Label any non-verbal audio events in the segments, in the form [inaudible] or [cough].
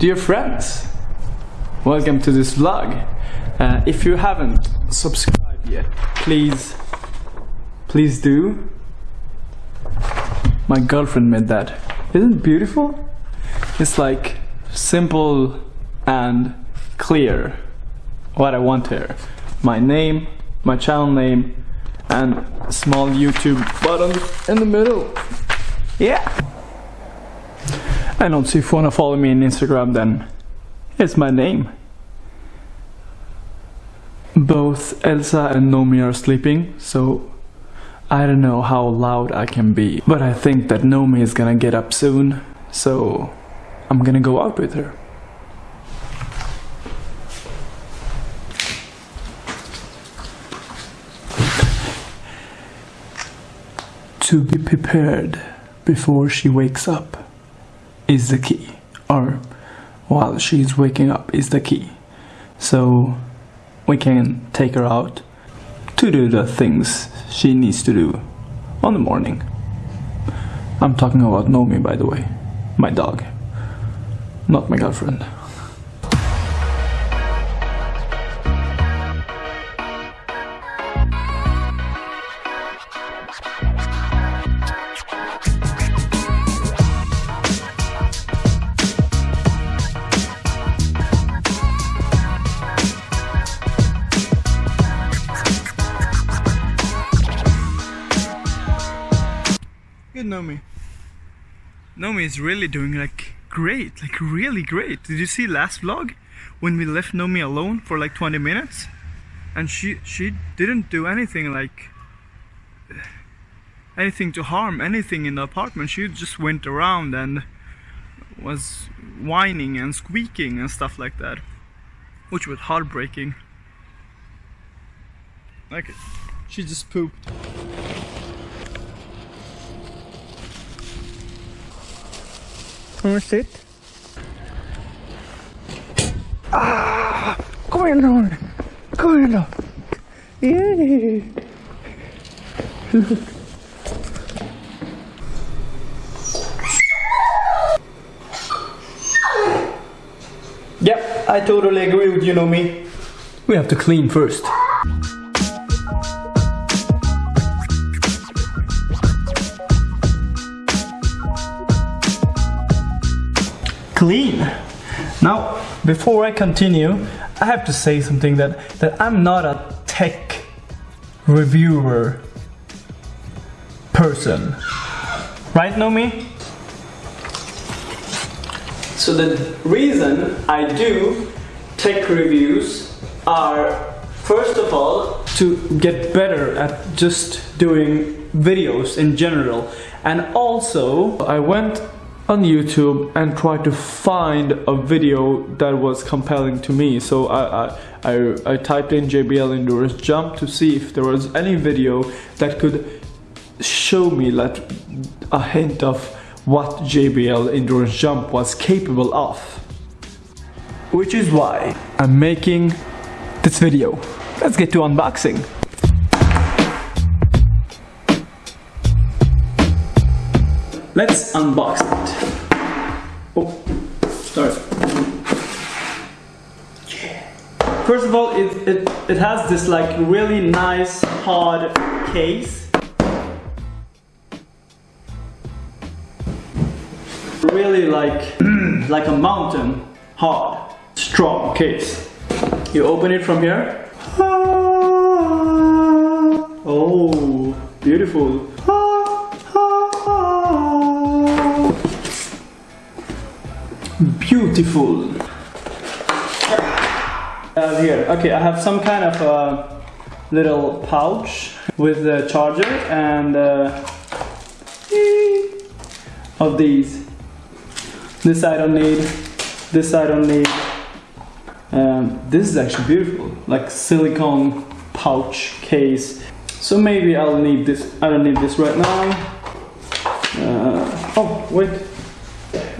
Dear friends, welcome to this vlog. Uh, if you haven't subscribed yet, please, please do. My girlfriend made that. Isn't it beautiful? It's like simple and clear what I want here. My name, my channel name, and small YouTube button in the middle. Yeah. And also if you wanna follow me on Instagram then it's my name. Both Elsa and Nomi are sleeping, so I don't know how loud I can be. But I think that Nomi is gonna get up soon, so I'm gonna go out with her. To be prepared before she wakes up is the key. Or while she's waking up is the key. So we can take her out to do the things she needs to do on the morning. I'm talking about Nomi by the way, my dog, not my girlfriend. Nomi. Nomi is really doing like great, like really great. Did you see last vlog when we left Nomi alone for like 20 minutes? And she she didn't do anything like anything to harm anything in the apartment. She just went around and was whining and squeaking and stuff like that. Which was heartbreaking. Like she just pooped. Wanna sit? Ah! Kom igen då! Kom igen då! Yay! Yep, I totally agree with you, Nomi. We have to clean first. Clean. Now, before I continue, I have to say something that, that I'm not a tech reviewer person. Right, Nomi? So the reason I do tech reviews are first of all to get better at just doing videos in general and also I went on YouTube and try to find a video that was compelling to me. So I, I, I, I typed in JBL Endurance Jump to see if there was any video that could show me like a hint of what JBL Endurance Jump was capable of. Which is why I'm making this video. Let's get to unboxing. Let's unbox it. Oh, sorry. First of all, it, it, it has this like really nice hard case. Really like, [clears throat] like a mountain, hard, strong case. You open it from here. Ah! Oh, beautiful. Ah! Beautiful. Uh, here, okay, I have some kind of a little pouch with the charger and uh, of these. This I don't need. This I don't need. Um, this is actually beautiful, like silicone pouch case. So maybe I'll need this. I don't need this right now. Uh, oh wait,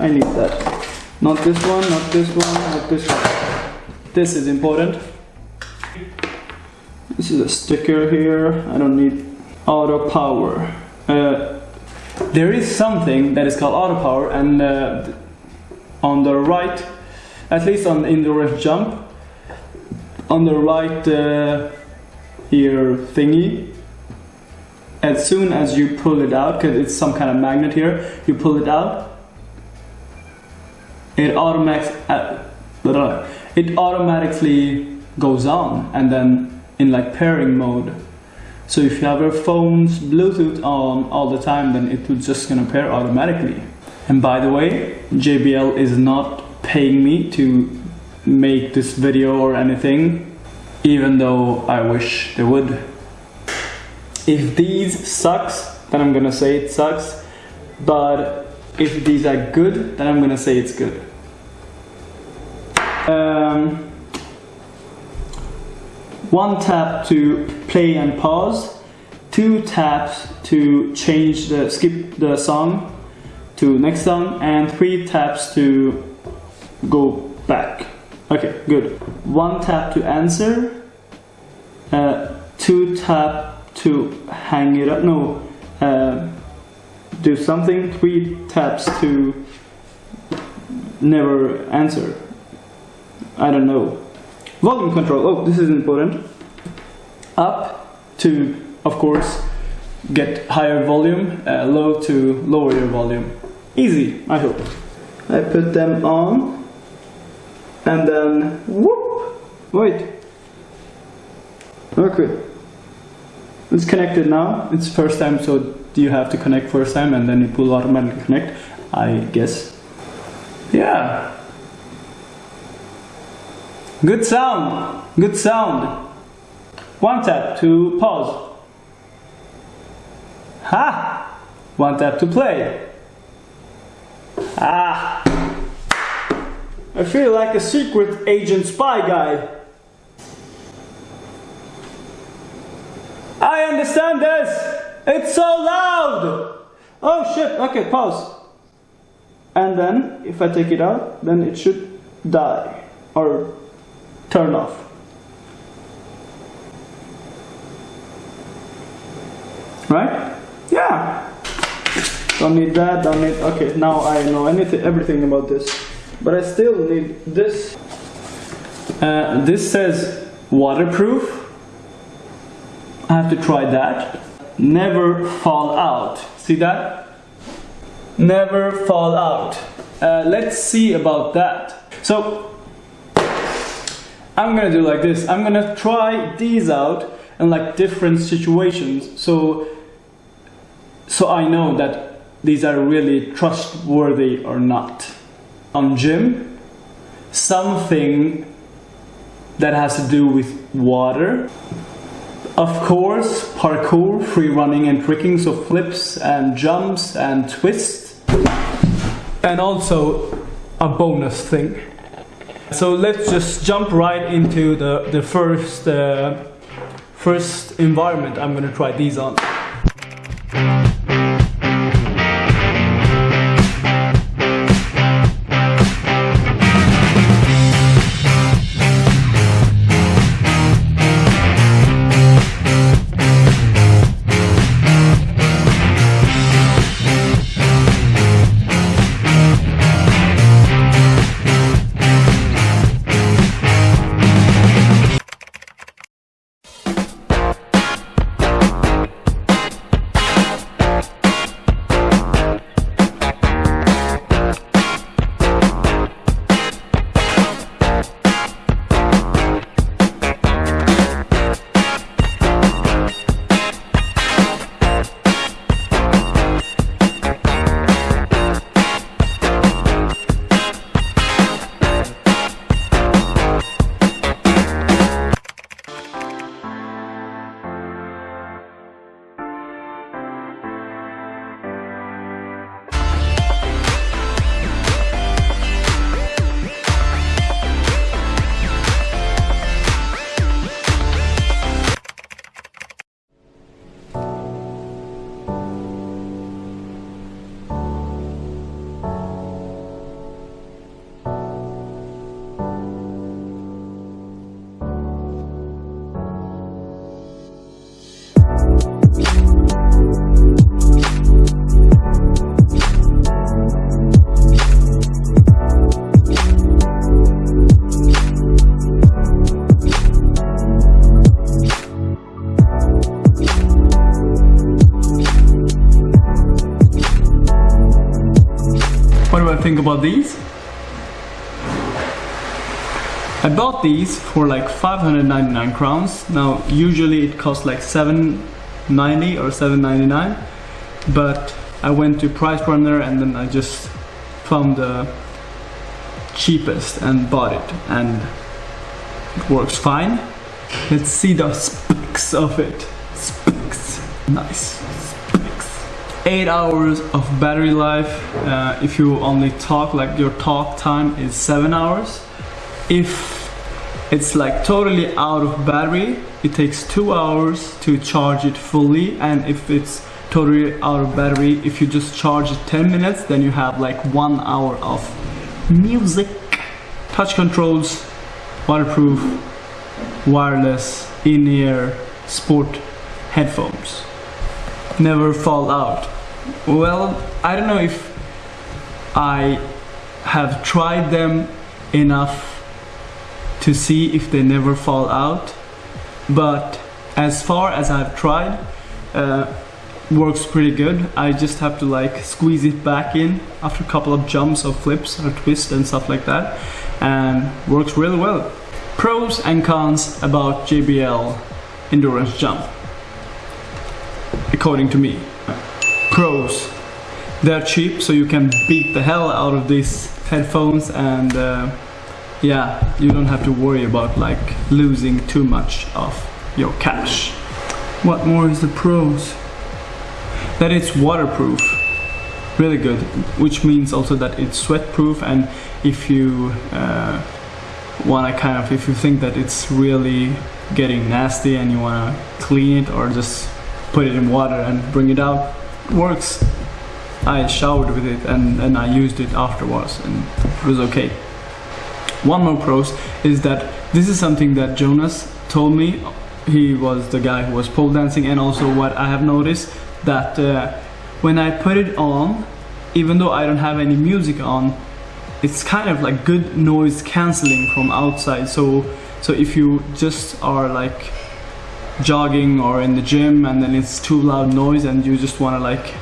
I need that. Not this one, not this one, not this one. This is important. This is a sticker here. I don't need auto power. Uh, there is something that is called auto power and uh, on the right, at least on in the ref jump, on the right uh, ear thingy. As soon as you pull it out, because it's some kind of magnet here, you pull it out. It automatic, uh, it automatically goes on, and then in like pairing mode. So if you have your phone's Bluetooth on all the time, then it will just gonna pair automatically. And by the way, JBL is not paying me to make this video or anything, even though I wish they would. If these sucks, then I'm gonna say it sucks. But if these are good, then I'm gonna say it's good. Um, one tap to play and pause, two taps to change the skip the song to next song, and three taps to go back. Okay, good. One tap to answer, uh, two tap to hang it up. No, uh, do something. Three taps to never answer. I don't know. Volume control, oh, this is important. Up to, of course, get higher volume, uh, low to lower your volume. Easy, I hope. I put them on, and then whoop, wait. Okay. It's connected now. It's first time, so do you have to connect first time and then it will automatically connect, I guess. Yeah. Good sound, good sound. One tap to pause. Ha! One tap to play. Ah! I feel like a secret agent spy guy. I understand this! It's so loud! Oh shit, okay, pause. And then, if I take it out, then it should die. Or turn off. Right? Yeah. Don't need that, don't need, okay, now I know anything, everything about this. But I still need this. Uh, this says waterproof. I have to try that. Never fall out. See that? Never fall out. Uh, let's see about that. So I'm gonna do like this. I'm gonna try these out in like different situations. So, so I know that these are really trustworthy or not. On gym, something that has to do with water. Of course, parkour, free running and tricking, so flips and jumps and twists. And also a bonus thing. So let's just jump right into the, the first, uh, first environment I'm gonna try these on. These? I bought these for like 599 crowns. Now usually it costs like 790 or 799 but I went to Price Runner and then I just found the cheapest and bought it and it works fine. Let's see the specs of it. Specs. Nice. Specs. 8 hours of battery life. Uh, if you only talk, like your talk time is 7 hours if it's like totally out of battery it takes two hours to charge it fully and if it's totally out of battery if you just charge it 10 minutes then you have like one hour of music touch controls waterproof wireless in-ear sport headphones never fall out well I don't know if I have tried them enough to see if they never fall out but as far as I've tried uh, works pretty good. I just have to like squeeze it back in after a couple of jumps or flips or twists and stuff like that and works really well. Pros and cons about JBL endurance jump according to me pros they're cheap so you can beat the hell out of these headphones and uh, yeah, you don't have to worry about like losing too much of your cash. What more is the pros? That it's waterproof, really good, which means also that it's sweat proof and if you uh, wanna kind of, if you think that it's really getting nasty and you wanna clean it or just put it in water and bring it out, works. I showered with it and, and I used it afterwards and it was okay. One more pros is that this is something that Jonas told me. He was the guy who was pole dancing and also what I have noticed that uh, when I put it on, even though I don't have any music on, it's kind of like good noise cancelling from outside. So, so if you just are like jogging or in the gym and then it's too loud noise and you just want to like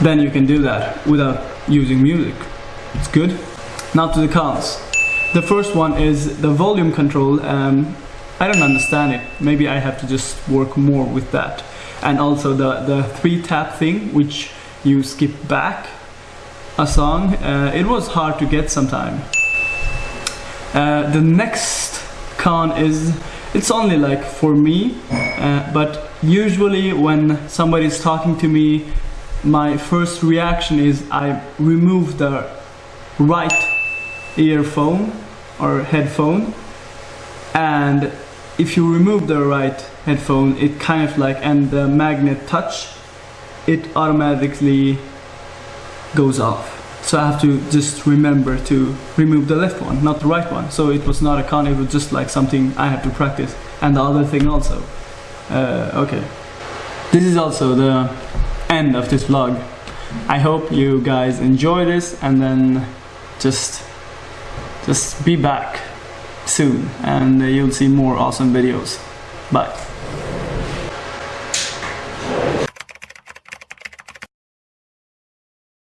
then you can do that without using music. It's good. Now to the cons. The first one is the volume control. Um, I don't understand it. Maybe I have to just work more with that. And also the, the three tap thing, which you skip back a song. Uh, it was hard to get sometime. Uh, the next con is it's only like for me, uh, but usually when somebody is talking to me my first reaction is I remove the right earphone or headphone and if you remove the right headphone it kind of like and the magnet touch it automatically goes off so I have to just remember to remove the left one not the right one so it was not a con it was just like something I have to practice and the other thing also uh, okay this is also the end of this vlog. I hope you guys enjoy this and then just just be back soon and you'll see more awesome videos. Bye.